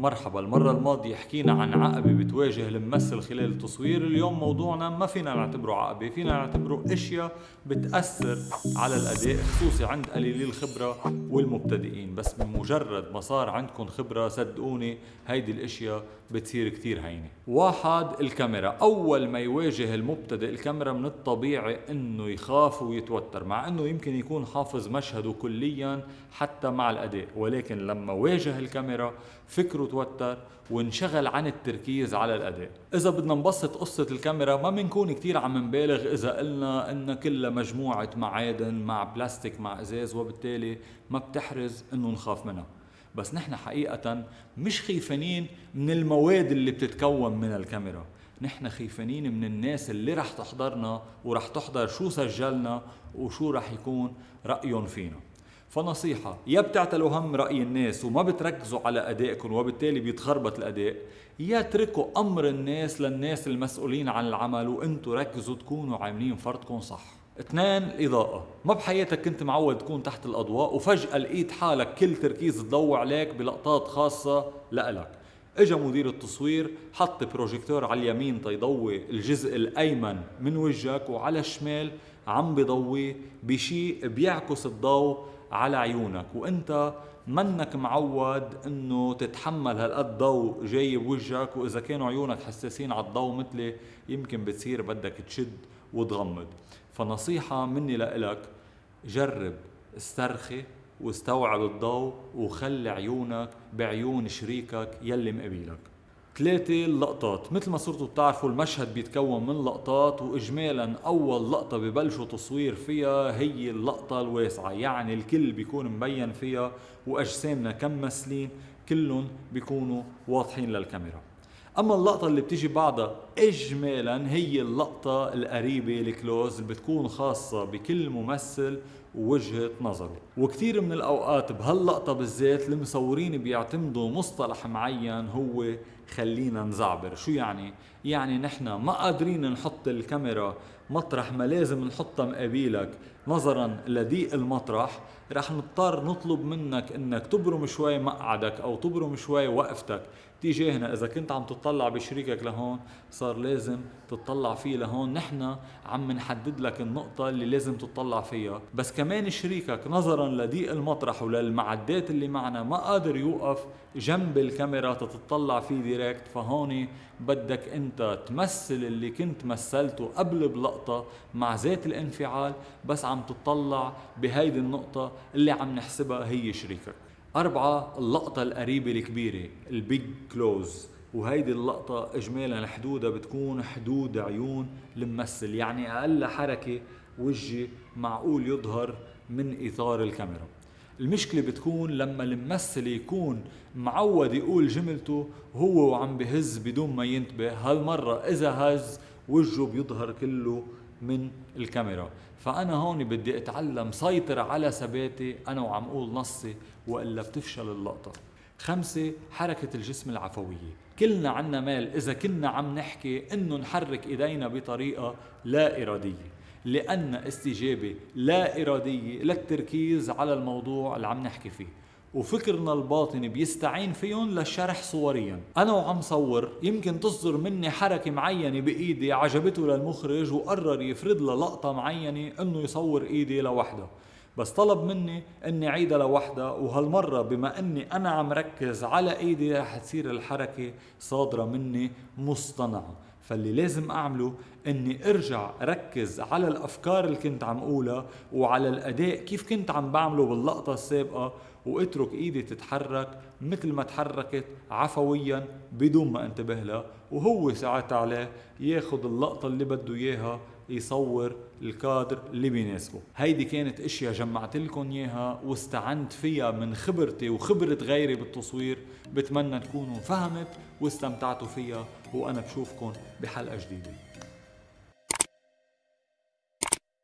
مرحبا المرة الماضية حكينا عن عقبة بتواجه الممثل خلال التصوير اليوم موضوعنا ما فينا نعتبره عقبة فينا نعتبره أشياء بتأثر على الأداء خصوصي عند قليلي الخبرة والمبتدئين. بس بمجرد ما صار عندكم خبرة صدقوني هيدي الأشياء بتصير كتير هينة. واحد الكاميرا. أول ما يواجه المبتدئ الكاميرا من الطبيعي إنه يخاف ويتوتر مع إنه يمكن يكون حافظ مشهده كليا حتى مع الأداء. ولكن لما واجه الكاميرا فكره توتر وانشغل عن التركيز على الأداء. إذا بدنا نبسط قصة الكاميرا ما بنكون كتير عم نبالغ إذا قلنا إن كلها مجموعة معادن مع بلاستيك مع إزاز وبالتالي ما بتحرز إنه نخاف منها. بس نحن حقيقة مش خيفانين من المواد اللي بتتكون من الكاميرا. نحن خيفانين من الناس اللي رح تحضرنا ورح تحضر شو سجلنا وشو رح يكون رأيهم فينا. فنصيحة يا بتعتلوا هم رأي الناس وما بتركزوا على أدائكم وبالتالي بيتخربط الأداء. يا تركوا أمر الناس للناس المسؤولين عن العمل وانتوا ركزوا تكونوا عاملين فرضكم صح. اثنين الإضاءة. ما بحياتك كنت معود تكون تحت الأضواء وفجأة لقيت حالك كل تركيز تضوي عليك بلقطات خاصة لإلك. إجا مدير التصوير حط بروجيكتور على اليمين تيضوي الجزء الأيمن من وجهك وعلى الشمال عم بضوي بشيء بيعكس الضوء على عيونك وأنت منك معود إنه تتحمل هالقد ضوء جاي بوجهك وإذا كانوا عيونك حساسين على الضوء مثلي يمكن بتصير بدك تشد وتغمض. فنصيحة مني لإلك جرب استرخي واستوعب الضوء وخلي عيونك بعيون شريكك يلي مقابلك. ثلاثة اللقطات مثل ما صرتوا بتعرفوا المشهد بيتكون من لقطات واجمالا أول لقطة ببلشوا تصوير فيها هي اللقطة الواسعة يعني الكل بيكون مبين فيها وأجسامنا كممثلين كلهم بيكونوا واضحين للكاميرا. أما اللقطة اللي بتيجي بعدها اجمالا هي اللقطة القريبة الكلوز اللي بتكون خاصة بكل ممثل ووجهة نظره وكثير من الأوقات بهاللقطة بالذات المصورين بيعتمدوا مصطلح معين هو خلينا نزعبر. شو يعني؟ يعني نحن ما قادرين نحط الكاميرا مطرح ما لازم نحطها مقابلك. نظرا لضيق المطرح رح نضطر نطلب منك إنك تبرم شوي مقعدك أو تبرم شوي وقفتك. تجاهنا إذا كنت عم تطلع بشريكك لهون صار لازم تطلع فيه لهون. نحن عم نحدد لك النقطة اللي لازم تطلع فيها. بس كمان شريكك نظرا لضيق المطرح وللمعدات اللي معنا ما قادر يوقف جنب الكاميرا تتطلع فيه ديريكت فهون بدك انت تمثل اللي كنت مثلته قبل بلقطة مع ذات الانفعال بس عم تطلع بهيدي النقطة اللي عم نحسبها هي شريكك. أربعة اللقطة القريبة الكبيرة البيج كلوز وهيدي اللقطة إجمالا حدودها بتكون حدود عيون الممثل. يعني أقل حركة وجهي معقول يظهر من إطار الكاميرا. المشكلة بتكون لما الممثل يكون معود يقول جملته هو وعم بهز بدون ما ينتبه. هالمرة إذا هز وجهه بيظهر كله من الكاميرا. فأنا هون بدي أتعلم سيطر على ثباتي أنا وعم أقول نصي وإلا بتفشل اللقطة. خمسة حركة الجسم العفوية. كلنا عنا مال. إذا كنا عم نحكي إنه نحرك إيدينا بطريقة لا إرادية. لأن استجابة لا إرادية للتركيز على الموضوع اللي عم نحكي فيه. وفكرنا الباطني بيستعين فيهم للشرح صوريا. أنا وعم صور يمكن تصدر مني حركة معينة بإيدي عجبته للمخرج وقرر يفرد له لقطة معينة إنه يصور إيدي لوحدها بس طلب مني إني عيدها لوحدها وهالمرة بما إني أنا عم ركز على إيدي رح تصير الحركة صادرة مني مصطنعة. فاللي لازم أعمله إني أرجع ركز على الأفكار اللي كنت عم أقولها وعلى الأداء كيف كنت عم بعمله باللقطة السابقة واترك ايدي تتحرك مثل ما تحركت عفويا بدون ما انتبه لها. وهو ساعتها عليه ياخذ اللقطة اللي بده إياها يصور الكادر اللي بيناسبه هيدي كانت أشياء جمعت لكم إياها واستعنت فيها من خبرتي وخبرة غيري بالتصوير. بتمنى تكونوا فهمت واستمتعتوا فيها وأنا بشوفكم بحلقة جديدة.